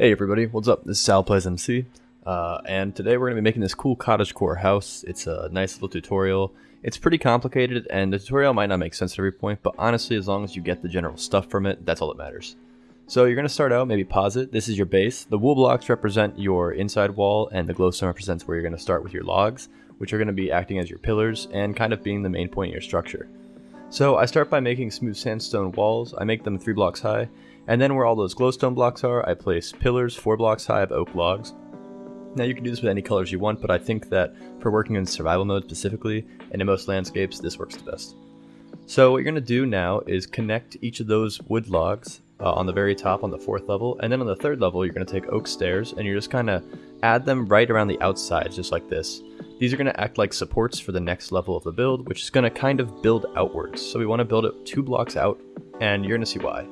Hey everybody, what's up? This is Sal Plays MC, uh, and today we're going to be making this cool cottagecore house. It's a nice little tutorial. It's pretty complicated, and the tutorial might not make sense at every point, but honestly, as long as you get the general stuff from it, that's all that matters. So you're going to start out, maybe pause it. This is your base. The wool blocks represent your inside wall, and the glowstone represents where you're going to start with your logs, which are going to be acting as your pillars, and kind of being the main point of your structure. So I start by making smooth sandstone walls. I make them three blocks high, and then where all those glowstone blocks are, I place pillars four blocks high of oak logs. Now you can do this with any colors you want, but I think that for working in survival mode specifically, and in most landscapes, this works the best. So what you're going to do now is connect each of those wood logs uh, on the very top on the fourth level, and then on the third level you're going to take oak stairs, and you're just kind of add them right around the outside, just like this. These are going to act like supports for the next level of the build, which is going to kind of build outwards. So we want to build it two blocks out, and you're going to see why.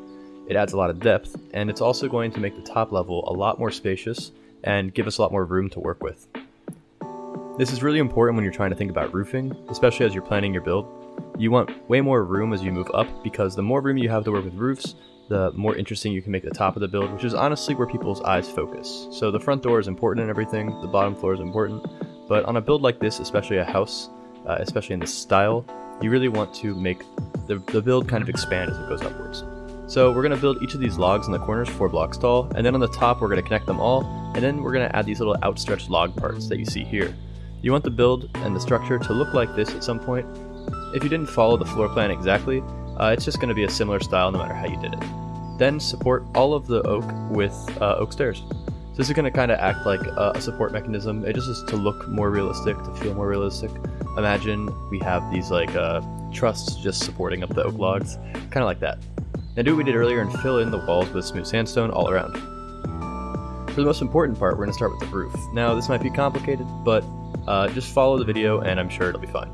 It adds a lot of depth, and it's also going to make the top level a lot more spacious and give us a lot more room to work with. This is really important when you're trying to think about roofing, especially as you're planning your build. You want way more room as you move up because the more room you have to work with roofs, the more interesting you can make the top of the build, which is honestly where people's eyes focus. So the front door is important and everything, the bottom floor is important, but on a build like this, especially a house, uh, especially in this style, you really want to make the, the build kind of expand as it goes upwards. So we're going to build each of these logs in the corners four blocks tall, and then on the top we're going to connect them all, and then we're going to add these little outstretched log parts that you see here. You want the build and the structure to look like this at some point. If you didn't follow the floor plan exactly, uh, it's just going to be a similar style no matter how you did it. Then support all of the oak with uh, oak stairs. So this is going to kind of act like a support mechanism. It just is to look more realistic, to feel more realistic. Imagine we have these like uh, trusses just supporting up the oak logs, kind of like that. Now do what we did earlier and fill in the walls with smooth sandstone all around. For the most important part, we're going to start with the roof. Now this might be complicated, but uh, just follow the video and I'm sure it'll be fine.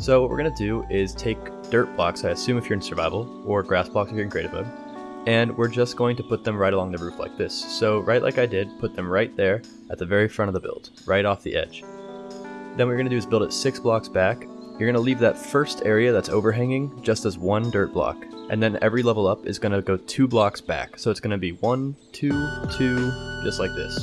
So what we're going to do is take dirt blocks, I assume if you're in survival, or grass blocks if you're in creative mode, and we're just going to put them right along the roof like this. So right like I did, put them right there at the very front of the build, right off the edge. Then what we're going to do is build it six blocks back. You're going to leave that first area that's overhanging just as one dirt block and then every level up is going to go two blocks back. So it's going to be one, two, two, just like this.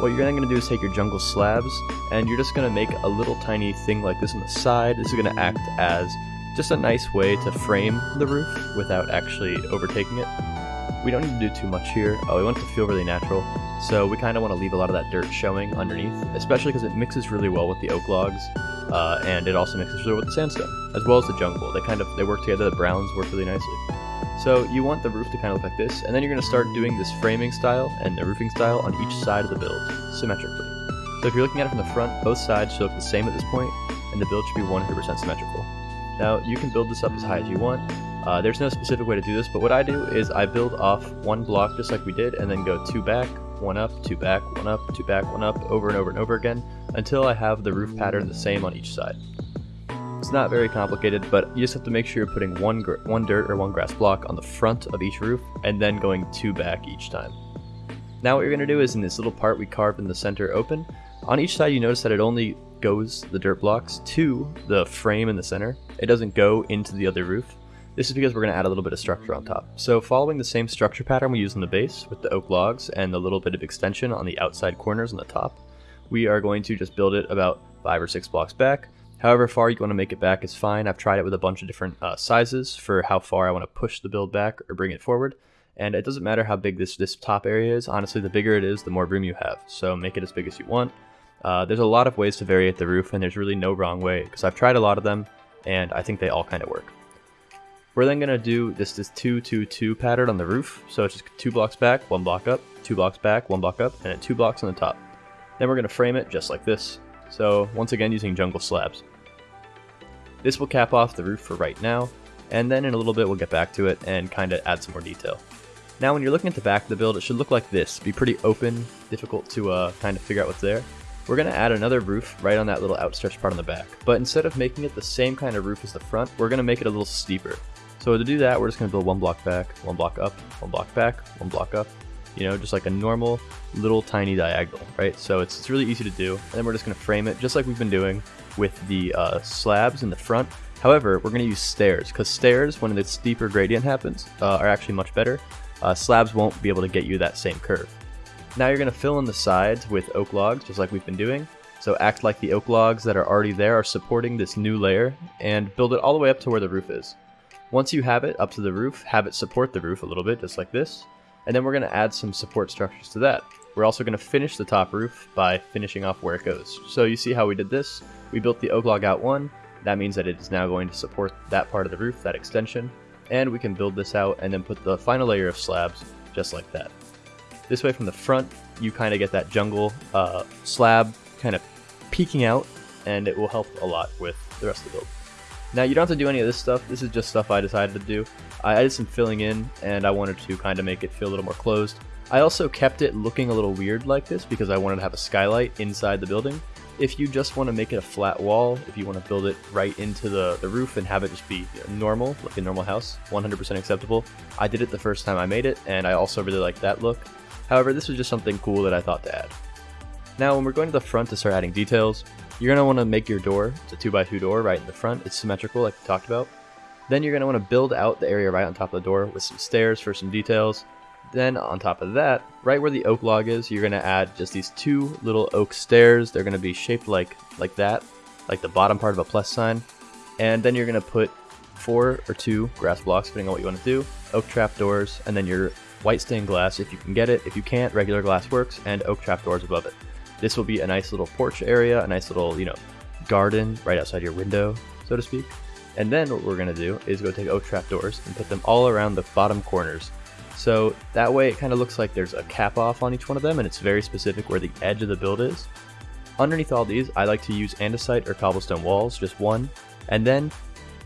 What you're then going to do is take your jungle slabs, and you're just going to make a little tiny thing like this on the side. This is going to act as just a nice way to frame the roof without actually overtaking it. We don't need to do too much here. Oh, we want it to feel really natural, so we kind of want to leave a lot of that dirt showing underneath, especially because it mixes really well with the oak logs uh, and it also mixes with the sandstone, as well as the jungle. They kind of they work together. The browns work really nicely. So you want the roof to kind of look like this, and then you're going to start doing this framing style and the roofing style on each side of the build, symmetrically. So if you're looking at it from the front, both sides should look the same at this point, and the build should be 100% symmetrical. Now, you can build this up as high as you want. Uh, there's no specific way to do this, but what I do is I build off one block just like we did, and then go two back, one up, two back, one up, two back, one up, over and over and over again, until I have the roof pattern the same on each side. It's not very complicated, but you just have to make sure you're putting one, one dirt or one grass block on the front of each roof, and then going two back each time. Now what you're going to do is in this little part we carved in the center open, on each side you notice that it only goes the dirt blocks to the frame in the center. It doesn't go into the other roof. This is because we're going to add a little bit of structure on top. So following the same structure pattern we use in the base with the oak logs and the little bit of extension on the outside corners on the top, we are going to just build it about five or six blocks back. However far you want to make it back is fine. I've tried it with a bunch of different uh, sizes for how far I want to push the build back or bring it forward. And it doesn't matter how big this, this top area is. Honestly, the bigger it is, the more room you have. So make it as big as you want. Uh, there's a lot of ways to variate the roof, and there's really no wrong way, because I've tried a lot of them, and I think they all kind of work. We're then going to do this this 2 2 2 pattern on the roof. So it's just two blocks back, one block up, two blocks back, one block up, and then two blocks on the top. Then we're going to frame it just like this. So once again using jungle slabs. This will cap off the roof for right now, and then in a little bit we'll get back to it and kind of add some more detail. Now when you're looking at the back of the build, it should look like this. Be pretty open, difficult to uh, kind of figure out what's there. We're going to add another roof right on that little outstretched part on the back. But instead of making it the same kind of roof as the front, we're going to make it a little steeper. So to do that, we're just going to build one block back, one block up, one block back, one block up. You know, just like a normal little tiny diagonal, right? So it's, it's really easy to do. And then we're just to frame it just like we've been doing with the uh, slabs in the front. However, we're to use stairs because stairs, when the steeper gradient happens, uh, are actually much better. Uh, slabs won't be able to get you that same curve. Now you're to fill in the sides with oak logs, just like we've been doing. So act like the oak logs that are already there are supporting this new layer, and build it all the way up to where the roof is. Once you have it up to the roof, have it support the roof a little bit, just like this. And then we're going to add some support structures to that. We're also going to finish the top roof by finishing off where it goes. So you see how we did this? We built the oak log out one. That means that it is now going to support that part of the roof, that extension. And we can build this out and then put the final layer of slabs just like that. This way from the front, you kind of get that jungle uh, slab kind of peeking out, and it will help a lot with the rest of the build. Now you don't have to do any of this stuff, this is just stuff I decided to do. I, did some filling in, and I wanted to kind of make it feel a little more closed. I also kept it looking a little weird like this because I wanted to have a skylight inside the building. If you just want to make it a flat wall, if you want to build it right into the, the roof and have it just be normal, like a normal house, 100% acceptable. I did it the first time I made it, and I also really like that look. However, this was just something cool that I thought to add. Now, when we're going to the front to start adding details, you're going to want to make your door, it's a 2x2 door right in the front, it's symmetrical like we talked about. Then you're going to want to build out the area right on top of the door with some stairs for some details. Then on top of that, right where the oak log is, you're going to add just these two little oak stairs. They're going to be shaped like, like that, like the bottom part of a plus sign. And then you're going to put four or two grass blocks, depending on what you want to do, oak trap doors, and then your white stained glass if you can get it. If you can't, regular glass works, and oak trap doors above it. This will be a nice little porch area, a nice little, you know, garden right outside your window, so to speak. And then what we're going to do is go take oak trap doors and put them all around the bottom corners. So that way it kind of looks like there's a cap off on each one of them and it's very specific where the edge of the build is. Underneath all these, I like to use andesite or cobblestone walls, just one, and then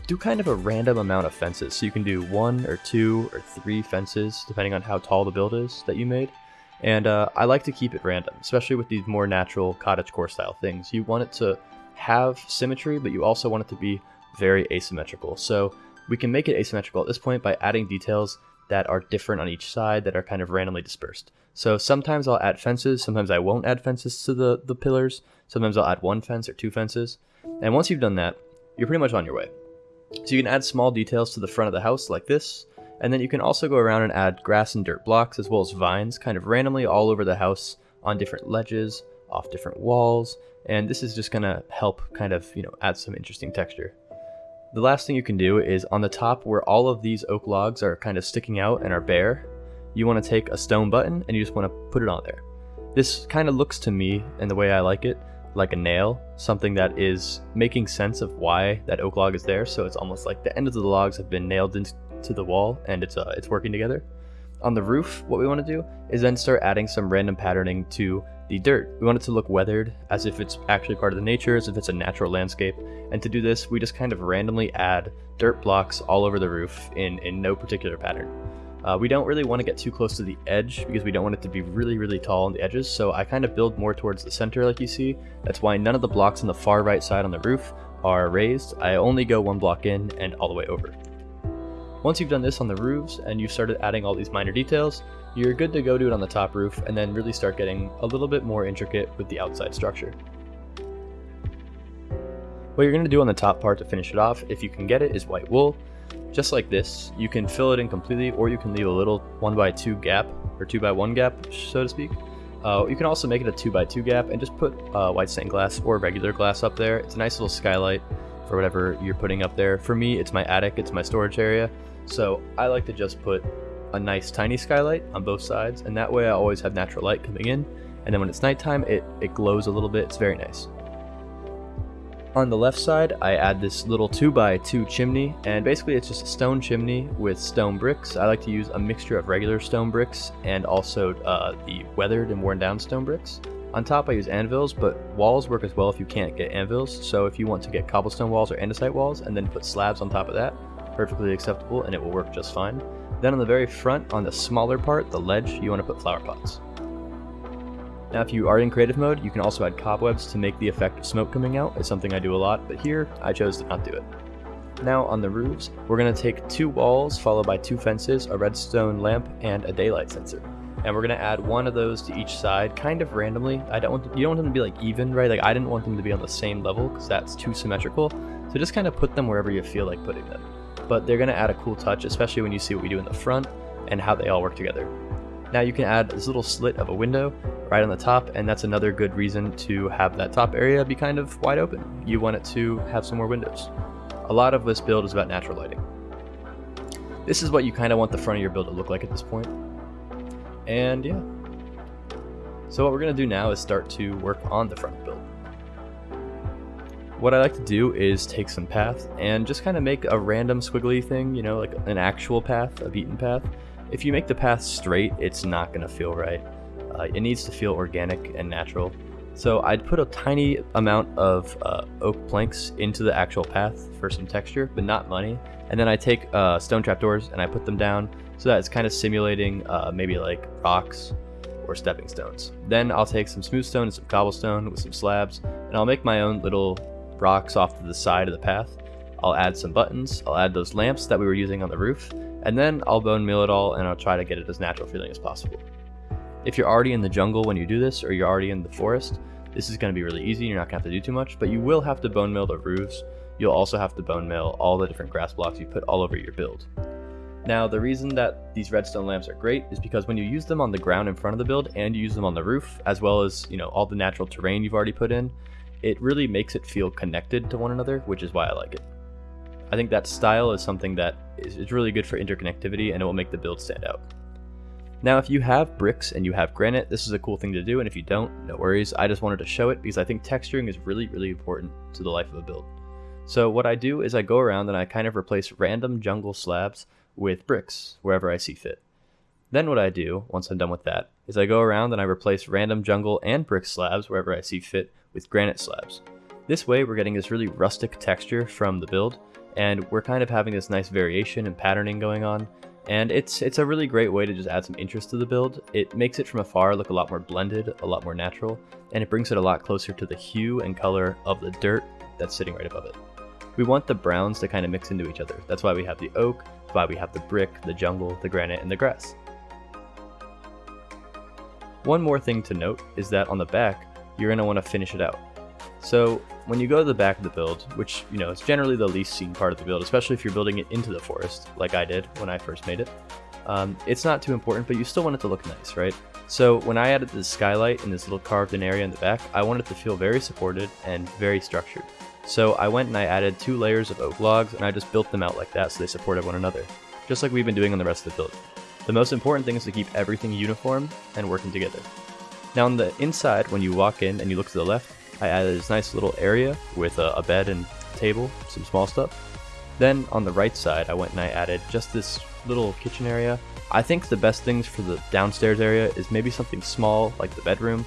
do kind of a random amount of fences. So you can do one or two or three fences, depending on how tall the build is that you made. And uh, I like to keep it random, especially with these more natural cottage core style things. You want it to have symmetry, but you also want it to be very asymmetrical. So we can make it asymmetrical at this point by adding details that are different on each side that are kind of randomly dispersed. So sometimes I'll add fences, sometimes I won't add fences to the, the pillars, sometimes I'll add one fence or two fences. And once you've done that, you're pretty much on your way. So you can add small details to the front of the house like this, and then you can also go around and add grass and dirt blocks as well as vines kind of randomly all over the house on different ledges, off different walls, and this is just going to help kind of, you know, add some interesting texture. The last thing you can do is on the top where all of these oak logs are kind of sticking out and are bare, you want to take a stone button and you just want to put it on there. This kind of looks to me, and the way I like it, like a nail, something that is making sense of why that oak log is there. So it's almost like the end of the logs have been nailed into the wall and it's uh, it's working together. On the roof, what we want to do is then start adding some random patterning to the dirt. We want it to look weathered, as if it's actually part of the nature, as if it's a natural landscape. And to do this, we just kind of randomly add dirt blocks all over the roof in, in no particular pattern. Uh, we don't really want to get too close to the edge because we don't want it to be really, really tall on the edges, so I kind of build more towards the center like you see. That's why none of the blocks on the far right side on the roof are raised. I only go one block in and all the way over. Once you've done this on the roofs and you've started adding all these minor details, you're good to go do it on the top roof and then really start getting a little bit more intricate with the outside structure. What you're going to do on the top part to finish it off, if you can get it, is white wool. Just like this, you can fill it in completely or you can leave a little 1x2 gap, or 2x1 gap, so to speak. Uh, you can also make it a 2x2 gap and just put uh, white stained glass or regular glass up there. It's a nice little skylight for whatever you're putting up there. For me, it's my attic, it's my storage area. So I like to just put a nice tiny skylight on both sides, and that way I always have natural light coming in. And then when it's nighttime, it, it glows a little bit. It's very nice. On the left side, I add this little 2x2 chimney, and basically it's just a stone chimney with stone bricks. I like to use a mixture of regular stone bricks and also uh, the weathered and worn down stone bricks. On top I use anvils, but walls work as well if you can't get anvils, so if you want to get cobblestone walls or andesite walls and then put slabs on top of that, perfectly acceptable and it will work just fine. Then on the very front, on the smaller part, the ledge, you want to put flower pots. Now if you are in creative mode, you can also add cobwebs to make the effect of smoke coming out. It's something I do a lot, but here I chose to not do it. Now on the roofs, we're going to take two walls followed by two fences, a redstone lamp, and a daylight sensor. And we're going to add one of those to each side, kind of randomly. I don't want to, you don't want them to be like even, right? Like I didn't want them to be on the same level because that's too symmetrical. So just kind of put them wherever you feel like putting them but they're going to add a cool touch, especially when you see what we do in the front and how they all work together. Now you can add this little slit of a window right on the top, and that's another good reason to have that top area be kind of wide open. You want it to have some more windows. A lot of this build is about natural lighting. This is what you kind of want the front of your build to look like at this point. And yeah. So what we're going to do now is start to work on the front build. What I like to do is take some path and just kind of make a random squiggly thing, you know, like an actual path, a beaten path. If you make the path straight, it's not going to feel right. Uh, it needs to feel organic and natural. So I'd put a tiny amount of uh, oak planks into the actual path for some texture, but not money. And then I take uh, stone trapdoors and I put them down so that it's kind of simulating uh, maybe like rocks or stepping stones. Then I'll take some smooth stone and some cobblestone with some slabs, and I'll make my own little rocks off to the side of the path. I'll add some buttons, I'll add those lamps that we were using on the roof, and then I'll bone meal it all and I'll try to get it as natural feeling as possible. If you're already in the jungle when you do this, or you're already in the forest, this is going to be really easy, you're not going to have to do too much, but you will have to bone meal the roofs. You'll also have to bone meal all the different grass blocks you put all over your build. Now, the reason that these redstone lamps are great is because when you use them on the ground in front of the build and you use them on the roof, as well as, you know, all the natural terrain you've already put in, it really makes it feel connected to one another, which is why I like it. I think that style is something that is, really good for interconnectivity and it will make the build stand out. Now, if you have bricks and you have granite, this is a cool thing to do, and if you don't, no worries. I just wanted to show it because I think texturing is really, really important to the life of a build. So what I do is I go around and I kind of replace random jungle slabs with bricks wherever I see fit. Then what I do, once I'm done with that, is I go around and I replace random jungle and brick slabs wherever I see fit with granite slabs. This way we're getting this really rustic texture from the build, and we're kind of having this nice variation and patterning going on, and it's it's a really great way to just add some interest to the build. It makes it from afar look a lot more blended, a lot more natural, and it brings it a lot closer to the hue and color of the dirt that's sitting right above it. We want the browns to kind of mix into each other. That's why we have the oak, that's why we have the brick, the jungle, the granite, and the grass. One more thing to note is that on the back, you're going to want to finish it out. So when you go to the back of the build, which you know is generally the least seen part of the build, especially if you're building it into the forest, like I did when I first made it, um, it's not too important, but you still want it to look nice, right? So when I added the skylight in this little carved in area in the back, I wanted it to feel very supported and very structured. So I went and I added two layers of oak logs and I just built them out like that so they supported one another, just like we've been doing on the rest of the build. The most important thing is to keep everything uniform and working together. Now on the inside, when you walk in and you look to the left, I added this nice little area with a, a bed and table, some small stuff. Then on the right side, I went and I added just this little kitchen area. I think the best things for the downstairs area is maybe something small like the bedroom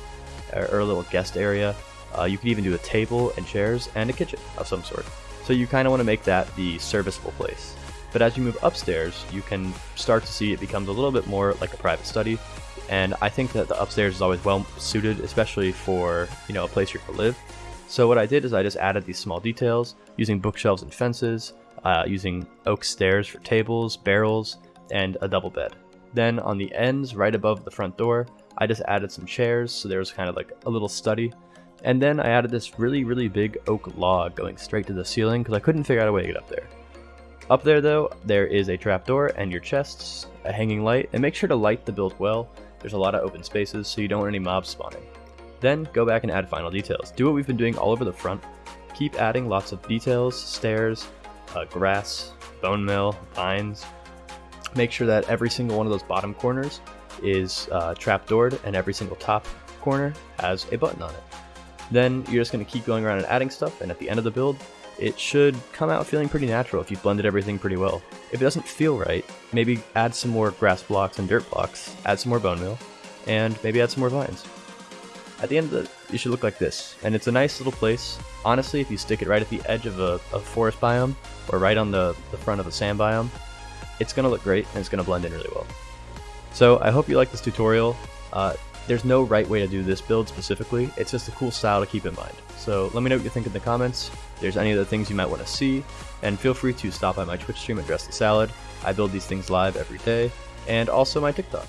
or, or a little guest area. Uh, you could even do a table and chairs and a kitchen of some sort. So you kind of want to make that the serviceable place. But as you move upstairs, you can start to see it becomes a little bit more like a private study and I think that the upstairs is always well suited, especially for you know a place you to live. So what I did is I just added these small details using bookshelves and fences, uh, using oak stairs for tables, barrels, and a double bed. Then on the ends, right above the front door, I just added some chairs, so there was kind of like a little study. And then I added this really, really big oak log going straight to the ceiling because I couldn't figure out a way to get up there. Up there though, there is a trapdoor and your chests, a hanging light, and make sure to light the build well there's a lot of open spaces, so you don't want any mobs spawning. Then go back and add final details. Do what we've been doing all over the front. Keep adding lots of details, stairs, uh, grass, bone meal, vines. Make sure that every single one of those bottom corners is uh, trapdoored and every single top corner has a button on it. Then you're just going to keep going around and adding stuff, and at the end of the build, it should come out feeling pretty natural if you've blended everything pretty well. If it doesn't feel right, maybe add some more grass blocks and dirt blocks, add some more bone meal, and maybe add some more vines. At the end of it, you should look like this, and it's a nice little place. Honestly, if you stick it right at the edge of a, a forest biome, or right on the, the front of a sand biome, it's going to look great and it's going to blend in really well. So I hope you like this tutorial. Uh, there's no right way to do this build specifically, it's just a cool style to keep in mind. So let me know what you think in the comments, there's any other things you might want to see, and feel free to stop by my Twitch stream at Dress the Salad. I build these things live every day, and also my TikTok.